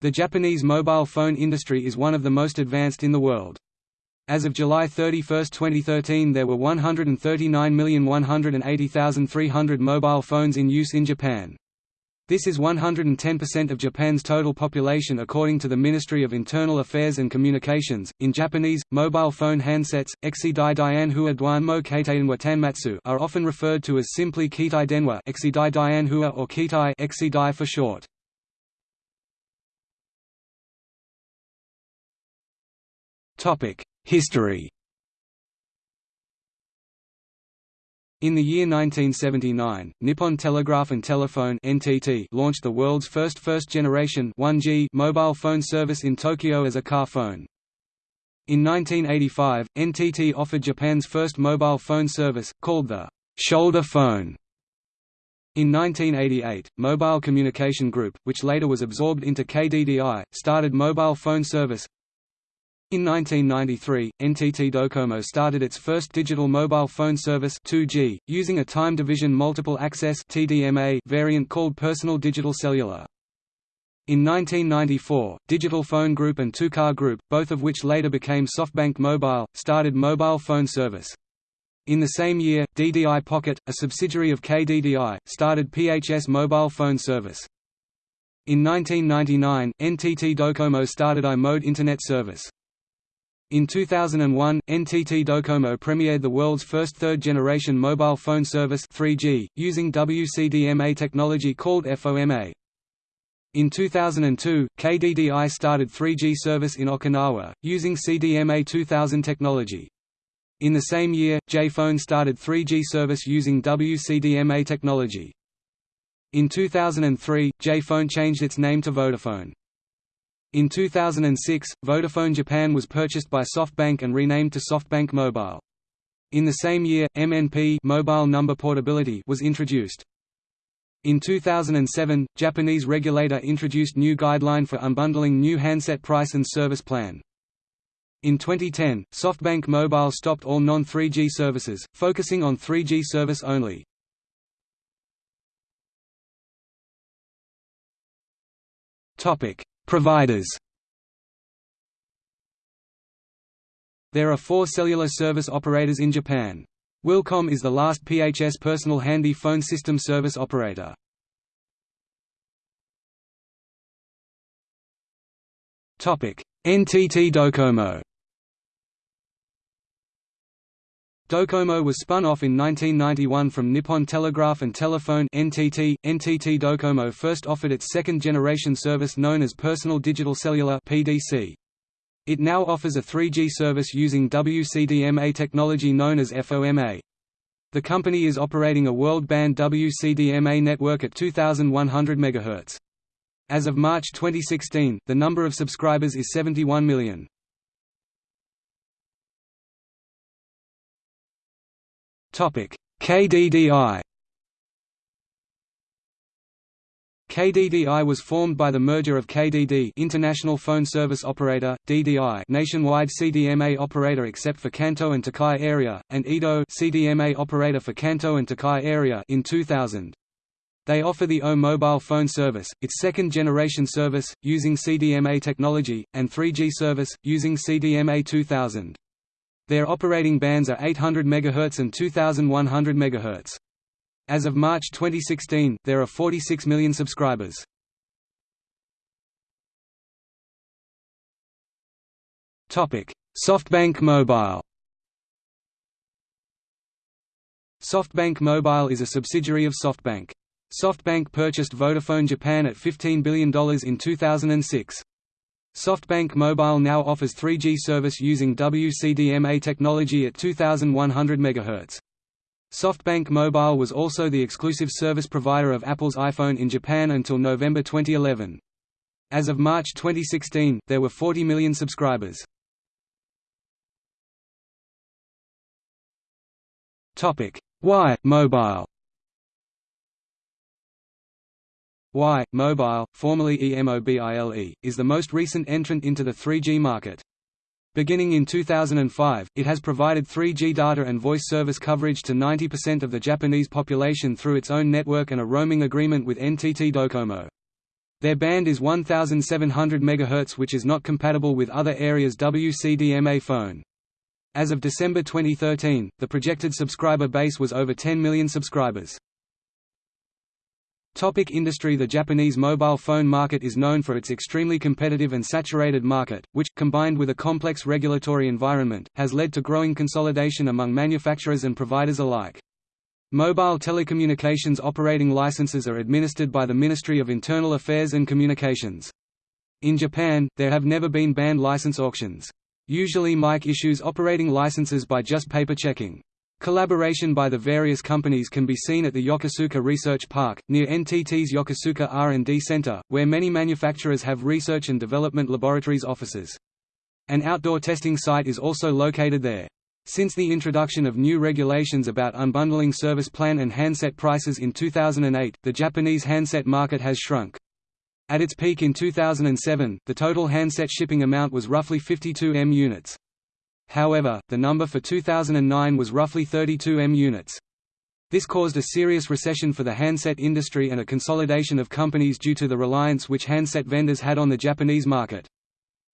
The Japanese mobile phone industry is one of the most advanced in the world. As of July 31, 2013 there were 139,180,300 mobile phones in use in Japan. This is 110% of Japan's total population according to the Ministry of Internal Affairs and Communications. In Japanese, mobile phone handsets, Exidai Keiteidenwa Tanmatsu are often referred to as simply Keitai Denwa or Keitai Exidai for short. History In the year 1979, Nippon Telegraph and Telephone (NTT) launched the world's first first-generation 1G mobile phone service in Tokyo as a car phone. In 1985, NTT offered Japan's first mobile phone service, called the shoulder phone. In 1988, Mobile Communication Group, which later was absorbed into KDDI, started mobile phone service, in 1993, NTT Docomo started its first digital mobile phone service 2G, using a time division multiple access (TDMA) variant called Personal Digital Cellular. In 1994, Digital Phone Group and Tu-Ka Group, both of which later became SoftBank Mobile, started mobile phone service. In the same year, DDI Pocket, a subsidiary of KDDI, started PHS mobile phone service. In 1999, NTT Docomo started iMode Internet service. In 2001, NTT Docomo premiered the world's first third-generation mobile phone service 3G, using WCDMA technology called FOMA. In 2002, KDDI started 3G service in Okinawa, using CDMA 2000 technology. In the same year, J-Phone started 3G service using WCDMA technology. In 2003, J-Phone changed its name to Vodafone. In 2006, Vodafone Japan was purchased by SoftBank and renamed to SoftBank Mobile. In the same year, MNP mobile number portability was introduced. In 2007, Japanese regulator introduced new guideline for unbundling new handset price and service plan. In 2010, SoftBank Mobile stopped all non-3G services, focusing on 3G service only. Topic: Providers There are four cellular service operators in Japan. Willcom is the last PHS personal handy phone system service operator. NTT Docomo Docomo was spun off in 1991 from Nippon Telegraph and Telephone (NTT). NTT Docomo first offered its second-generation service known as Personal Digital Cellular (PDC). It now offers a 3G service using WCDMA technology known as FOMA. The company is operating a world-band WCDMA network at 2100 MHz. As of March 2016, the number of subscribers is 71 million. KDDI KDDI was formed by the merger of KDD International Phone Service Operator, DDI nationwide CDMA operator except for Kanto and Tokai area, and IDO CDMA operator for Kanto and Tokai area in 2000. They offer the au mobile phone service, its second-generation service, using CDMA technology, and 3G service, using CDMA 2000. Their operating bands are 800 MHz and 2100 MHz. As of March 2016, there are 46 million subscribers. Topic: SoftBank Mobile. SoftBank Mobile is a subsidiary of SoftBank. SoftBank purchased Vodafone Japan at $15 billion in 2006. SoftBank Mobile now offers 3G service using WCDMA technology at 2100 MHz. SoftBank Mobile was also the exclusive service provider of Apple's iPhone in Japan until November 2011. As of March 2016, there were 40 million subscribers. Y Mobile Y Mobile, formerly EMOBILE, is the most recent entrant into the 3G market. Beginning in 2005, it has provided 3G data and voice service coverage to 90% of the Japanese population through its own network and a roaming agreement with NTT Docomo. Their band is 1700 MHz which is not compatible with other areas WCDMA phone. As of December 2013, the projected subscriber base was over 10 million subscribers. Topic industry The Japanese mobile phone market is known for its extremely competitive and saturated market, which, combined with a complex regulatory environment, has led to growing consolidation among manufacturers and providers alike. Mobile telecommunications operating licenses are administered by the Ministry of Internal Affairs and Communications. In Japan, there have never been band license auctions. Usually MIC issues operating licenses by just paper checking. Collaboration by the various companies can be seen at the Yokosuka Research Park, near NTT's Yokosuka R&D Center, where many manufacturers have research and development laboratories offices. An outdoor testing site is also located there. Since the introduction of new regulations about unbundling service plan and handset prices in 2008, the Japanese handset market has shrunk. At its peak in 2007, the total handset shipping amount was roughly 52 M units. However, the number for 2009 was roughly 32 M units. This caused a serious recession for the handset industry and a consolidation of companies due to the reliance which handset vendors had on the Japanese market.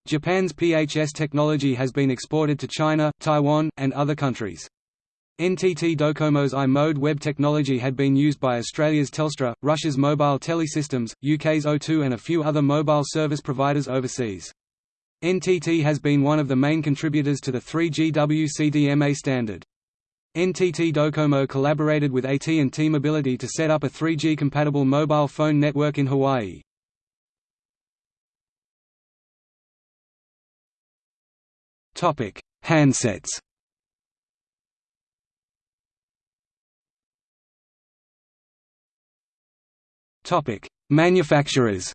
Japan's PHS technology has been exported to China, Taiwan, and other countries. NTT Docomo's i-mode web technology had been used by Australia's Telstra, Russia's Mobile Telesystems, UK's O2 and a few other mobile service providers overseas. NTT has been one of the main contributors to the 3G WCDMA standard. NTT Docomo collaborated with AT&T Mobility to set up a 3G-compatible mobile phone network in Hawaii. Topic: Handsets Topic: Manufacturers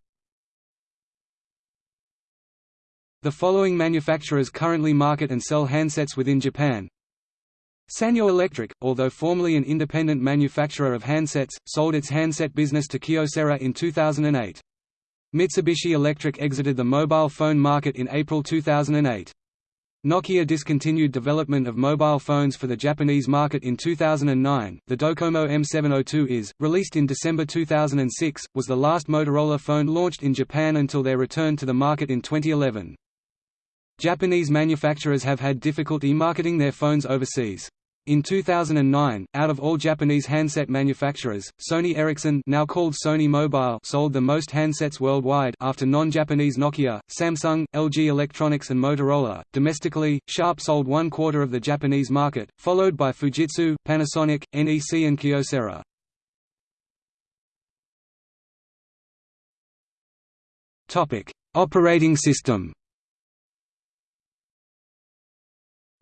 The following manufacturers currently market and sell handsets within Japan. Sanyo Electric, although formerly an independent manufacturer of handsets, sold its handset business to Kyocera in 2008. Mitsubishi Electric exited the mobile phone market in April 2008. Nokia discontinued development of mobile phones for the Japanese market in 2009. The Docomo M702 is, released in December 2006, was the last Motorola phone launched in Japan until their return to the market in 2011. Japanese manufacturers have had difficulty marketing their phones overseas. In 2009, out of all Japanese handset manufacturers, Sony Ericsson now called Sony Mobile sold the most handsets worldwide after non-Japanese Nokia, Samsung, LG Electronics and Motorola. Domestically, Sharp sold one quarter of the Japanese market, followed by Fujitsu, Panasonic, NEC and Kyocera. Operating system.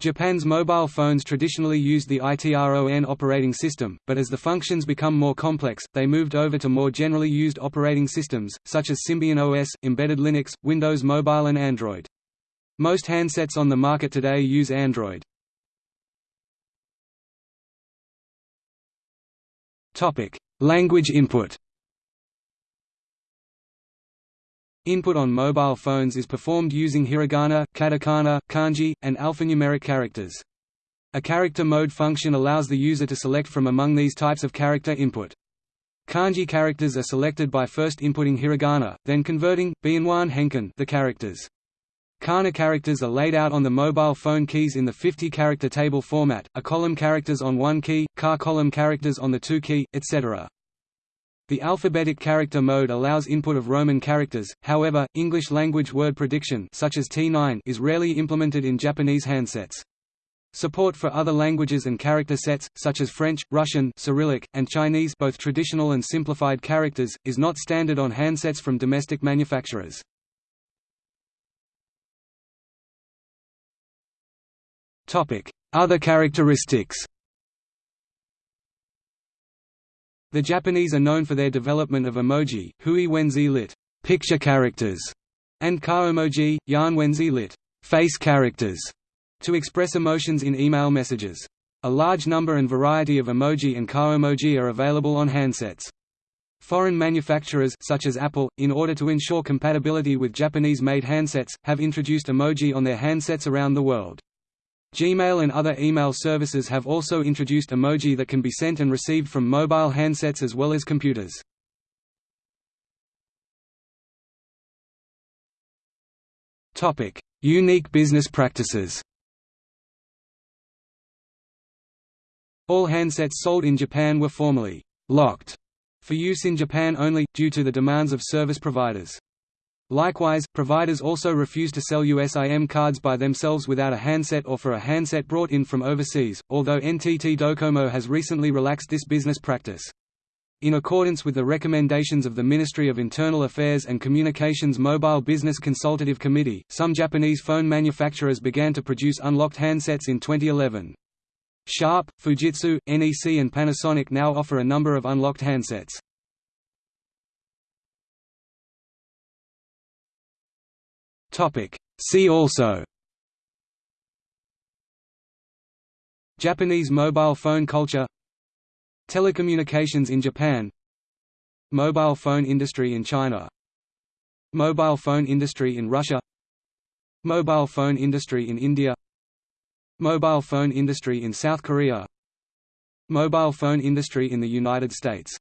Japan's mobile phones traditionally used the ITRON operating system, but as the functions become more complex, they moved over to more generally used operating systems, such as Symbian OS, embedded Linux, Windows Mobile and Android. Most handsets on the market today use Android. Language input Input on mobile phones is performed using hiragana, katakana, kanji, and alphanumeric characters. A character mode function allows the user to select from among these types of character input. Kanji characters are selected by first inputting hiragana, then converting bianwan henkan the characters. Kana characters are laid out on the mobile phone keys in the 50-character table format, a column characters on one key, ka column characters on the two key, etc. The alphabetic character mode allows input of Roman characters, however, English-language word prediction such as T9 is rarely implemented in Japanese handsets. Support for other languages and character sets, such as French, Russian Cyrillic, and Chinese both traditional and simplified characters, is not standard on handsets from domestic manufacturers. Other characteristics The Japanese are known for their development of emoji, hui wenzi lit. picture characters, and kaomoji, yan wenzi lit. face characters, to express emotions in email messages. A large number and variety of emoji and kaomoji are available on handsets. Foreign manufacturers such as Apple, in order to ensure compatibility with Japanese-made handsets, have introduced emoji on their handsets around the world. Gmail and other email services have also introduced emoji that can be sent and received from mobile handsets as well as computers. Topic: Unique business practices. All handsets sold in Japan were formerly locked for use in Japan only due to the demands of service providers. Likewise, providers also refuse to sell USIM cards by themselves without a handset or for a handset brought in from overseas, although NTT Docomo has recently relaxed this business practice. In accordance with the recommendations of the Ministry of Internal Affairs and Communications Mobile Business Consultative Committee, some Japanese phone manufacturers began to produce unlocked handsets in 2011. Sharp, Fujitsu, NEC and Panasonic now offer a number of unlocked handsets. See also. Japanese mobile phone culture. Telecommunications in Japan. Mobile phone industry in China. Mobile phone industry in Russia. Mobile phone industry in India. Mobile phone industry in South Korea. Mobile phone industry in the United States